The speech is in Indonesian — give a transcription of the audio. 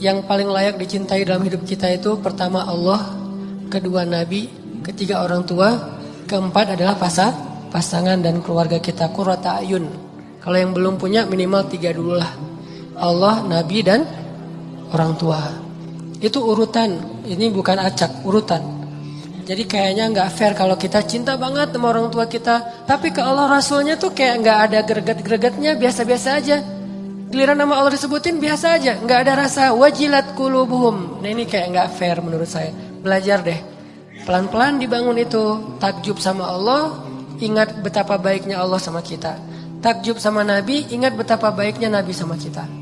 yang paling layak dicintai dalam hidup kita itu pertama Allah, kedua Nabi, ketiga orang tua, keempat adalah pasar, pasangan dan keluarga kita. Qurrata ayun. Kalau yang belum punya minimal tiga dulu lah. Allah, Nabi dan orang tua. Itu urutan. Ini bukan acak, urutan. Jadi kayaknya nggak fair kalau kita cinta banget sama orang tua kita, tapi ke Allah Rasulnya tuh kayak nggak ada greget-gregetnya, biasa-biasa aja. Giliran nama Allah disebutin biasa aja, nggak ada rasa wajilat kulubuhum. Nah ini kayak nggak fair menurut saya. Belajar deh, pelan-pelan dibangun itu takjub sama Allah, ingat betapa baiknya Allah sama kita. Takjub sama Nabi, ingat betapa baiknya Nabi sama kita.